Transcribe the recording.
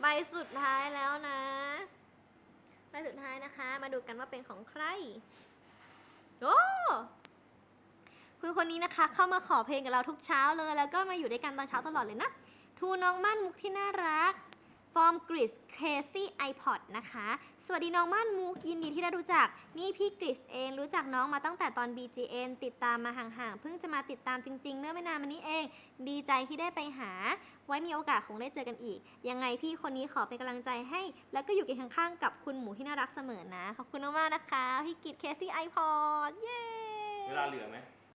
ใบสุดท้ายแล้วนะ ใบสุดท้ายนะคะ มาดูกันว่าเป็นของใคร โอ้คุณคนนี้นะคะ เข้ามาขอเพลงกับเราทุกเช้าเลย แล้วก็มาอยู่ด้วยกันตอนเช้าตลอดเลยนะ ทูน้องมั่นมุกที่น่ารัก ฟอร์มกริสเคซี่ไอพอดนะคะ สวัสดีน้องม่านมุกยินดีที่ได้รู้จัก นี่พี่กริสเองรู้จักน้องมาตั้งแต่ตอน BGN ติดตามมาห่างๆ เพิ่งจะมาติดตามจริง ๆ เมื่อไม่นานมานี้เอง ดีใจที่ได้ไปหา ไว้มีโอกาสคงได้เจอกันอีก ยังไงพี่คนนี้ขอเป็นกำลังใจให้ แล้วก็อยู่เคียงข้างๆกับคุณหมูที่น่ารักเสมอนะ ขอบคุณมากๆนะคะ พี่กิตเคซี่ไอพอดเย้ เวลาเหลือไหม